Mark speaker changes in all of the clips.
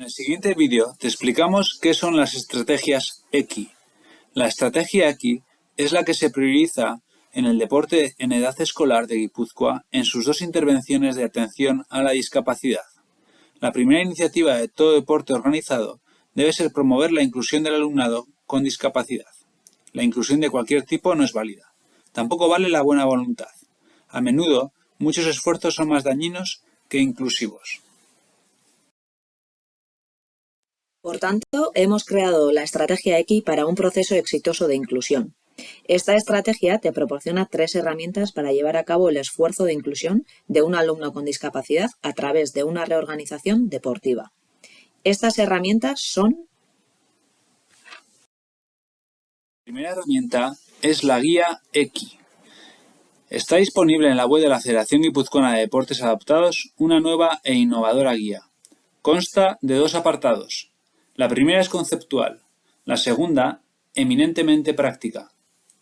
Speaker 1: En el siguiente vídeo te explicamos qué son las estrategias EQI. La estrategia EQI es la que se prioriza en el deporte en edad escolar de Guipúzcoa en sus dos intervenciones de atención a la discapacidad. La primera iniciativa de todo deporte organizado debe ser promover la inclusión del alumnado con discapacidad. La inclusión de cualquier tipo no es válida. Tampoco vale la buena voluntad. A menudo, muchos esfuerzos son más dañinos que inclusivos.
Speaker 2: Por tanto, hemos creado la estrategia X para un proceso exitoso de inclusión. Esta estrategia te proporciona tres herramientas para llevar a cabo el esfuerzo de inclusión de un alumno con discapacidad a través de una reorganización deportiva. Estas herramientas son...
Speaker 1: La primera herramienta es la guía X. Está disponible en la web de la Federación Guipuzcoana de Deportes Adaptados una nueva e innovadora guía. Consta de dos apartados, la primera es conceptual, la segunda, eminentemente práctica.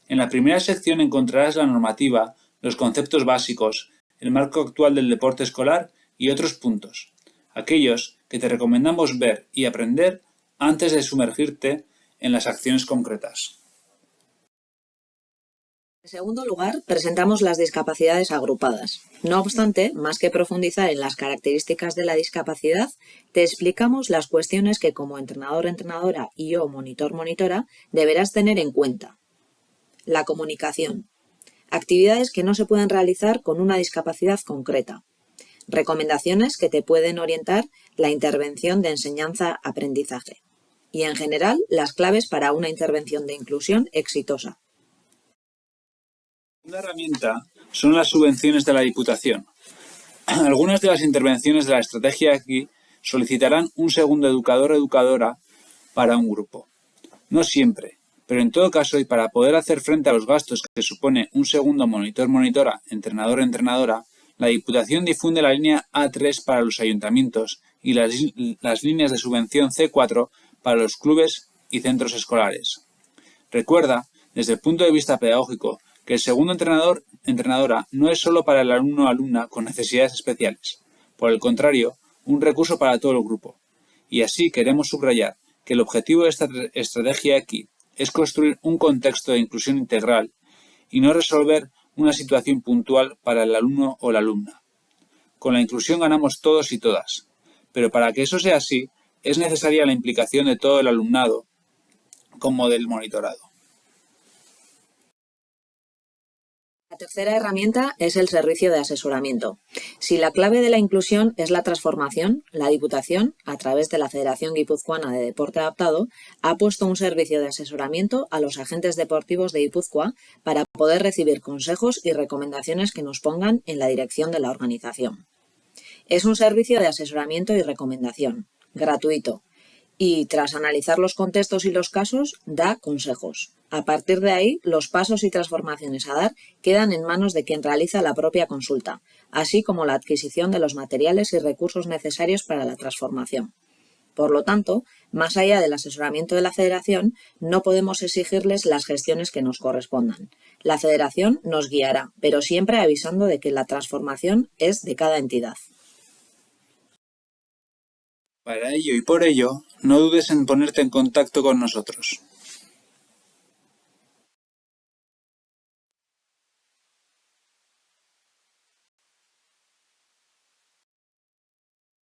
Speaker 1: En la primera sección encontrarás la normativa, los conceptos básicos, el marco actual del deporte escolar y otros puntos, aquellos que te recomendamos ver y aprender antes de sumergirte en las acciones concretas.
Speaker 2: En segundo lugar, presentamos las discapacidades agrupadas. No obstante, más que profundizar en las características de la discapacidad, te explicamos las cuestiones que como entrenador-entrenadora y o monitor-monitora deberás tener en cuenta. La comunicación. Actividades que no se pueden realizar con una discapacidad concreta. Recomendaciones que te pueden orientar la intervención de enseñanza-aprendizaje. Y en general, las claves para una intervención de inclusión exitosa.
Speaker 1: Una herramienta son las subvenciones de la Diputación. Algunas de las intervenciones de la estrategia aquí solicitarán un segundo educador educadora para un grupo. No siempre, pero en todo caso y para poder hacer frente a los gastos que supone un segundo monitor-monitora, entrenador-entrenadora, la Diputación difunde la línea A3 para los ayuntamientos y las, las líneas de subvención C4 para los clubes y centros escolares. Recuerda, desde el punto de vista pedagógico, que el segundo entrenador entrenadora no es solo para el alumno o alumna con necesidades especiales. Por el contrario, un recurso para todo el grupo. Y así queremos subrayar que el objetivo de esta estrategia aquí es construir un contexto de inclusión integral y no resolver una situación puntual para el alumno o la alumna. Con la inclusión ganamos todos y todas, pero para que eso sea así, es necesaria la implicación de todo el alumnado como del monitorado.
Speaker 2: Tercera herramienta es el servicio de asesoramiento. Si la clave de la inclusión es la transformación, la Diputación, a través de la Federación Guipuzcoana de Deporte Adaptado, ha puesto un servicio de asesoramiento a los agentes deportivos de Guipúzcoa para poder recibir consejos y recomendaciones que nos pongan en la dirección de la organización. Es un servicio de asesoramiento y recomendación, gratuito, y tras analizar los contextos y los casos, da consejos. A partir de ahí, los pasos y transformaciones a dar quedan en manos de quien realiza la propia consulta, así como la adquisición de los materiales y recursos necesarios para la transformación. Por lo tanto, más allá del asesoramiento de la Federación, no podemos exigirles las gestiones que nos correspondan. La Federación nos guiará, pero siempre avisando de que la transformación es de cada entidad.
Speaker 1: Para ello y por ello, no dudes en ponerte en contacto con nosotros.